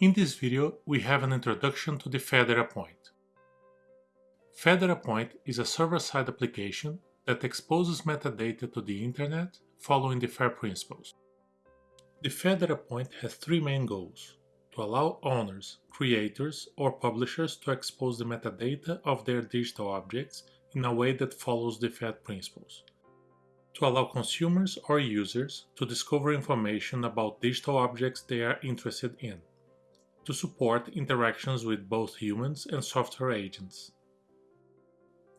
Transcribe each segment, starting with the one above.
In this video, we have an introduction to the FAIR Data Point. FAIR Data Point is a server-side application that exposes metadata to the Internet following the FAIR principles. The FAIR Data Point has three main goals to allow owners, creators, or publishers to expose the metadata of their digital objects in a way that follows the FAIR principles, to allow consumers or users to discover information about digital objects they are interested in, to support interactions with both humans and software agents.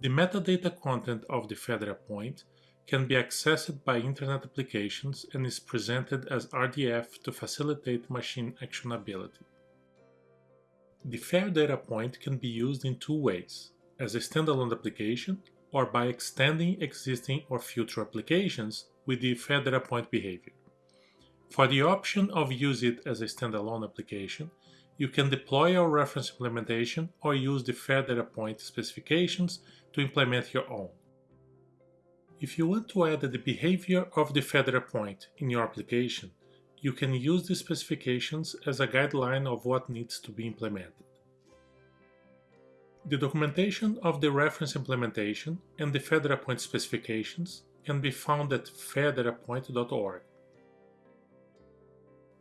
The metadata content of the FAIR Data point can be accessed by Internet applications and is presented as RDF to facilitate machine actionability. The FAIR point can be used in two ways, as a standalone application or by extending existing or future applications with the FAIR Data point behavior. For the option of use it as a standalone application, you can deploy your reference implementation or use the FAIR Data point specifications to implement your own. If you want to add the behavior of the FAIR Data point in your application, you can use the specifications as a guideline of what needs to be implemented. The documentation of the reference implementation and the FAIR Data point specifications can be found at fairdatapoint.org.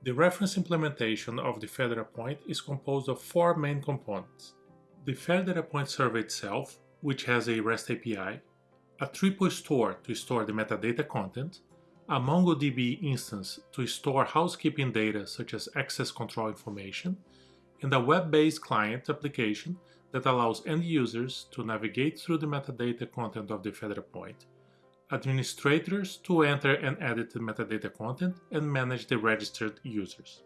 The reference implementation of the FAIR Data point is composed of four main components. The FAIR Data point server itself, which has a REST API, a triple store to store the metadata content, a MongoDB instance to store housekeeping data such as access control information, and a web-based client application that allows end users to navigate through the metadata content of the FAIR Data point administrators to enter and edit the metadata content and manage the registered users.